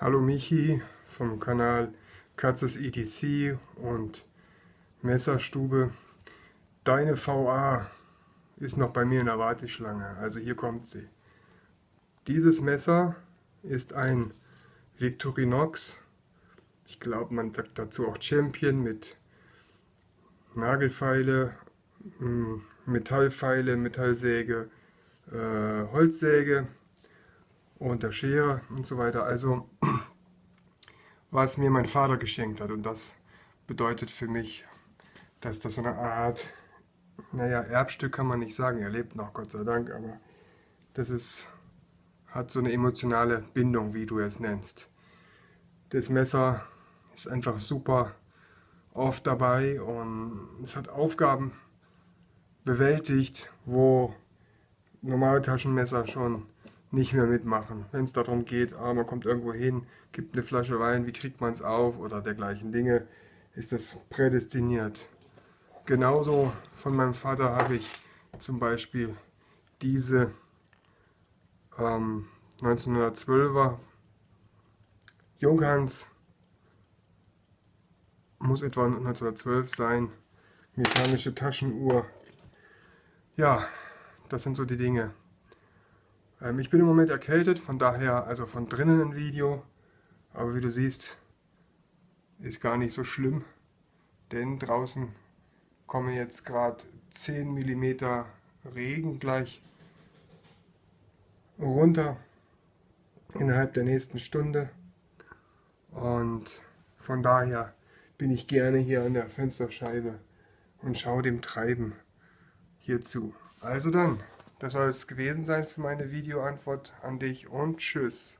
Hallo Michi vom Kanal Katzes ETC und Messerstube. Deine VA ist noch bei mir in der Warteschlange, also hier kommt sie. Dieses Messer ist ein Victorinox, ich glaube man sagt dazu auch Champion mit Nagelfeile, hm, Metallfeile, Metallsäge, äh, Holzsäge und der Schere und so weiter. Also was mir mein Vater geschenkt hat und das bedeutet für mich, dass das so eine Art, naja, Erbstück kann man nicht sagen, er lebt noch, Gott sei Dank, aber das ist, hat so eine emotionale Bindung, wie du es nennst. Das Messer ist einfach super oft dabei und es hat Aufgaben bewältigt, wo normale Taschenmesser schon nicht mehr mitmachen. Wenn es darum geht, ah, man kommt irgendwo hin, gibt eine Flasche Wein, wie kriegt man es auf oder dergleichen Dinge, ist das prädestiniert. Genauso von meinem Vater habe ich zum Beispiel diese ähm, 1912er Junghans, muss etwa 1912 sein, mechanische Taschenuhr. Ja, das sind so die Dinge. Ähm, ich bin im Moment erkältet, von daher also von drinnen ein Video. Aber wie du siehst, ist gar nicht so schlimm, denn draußen kommen jetzt gerade 10 mm Regen gleich runter innerhalb der nächsten Stunde. Und von daher bin ich gerne hier an der Fensterscheibe und schaue dem Treiben hier zu. Also dann. Das soll es gewesen sein für meine Videoantwort an dich und tschüss.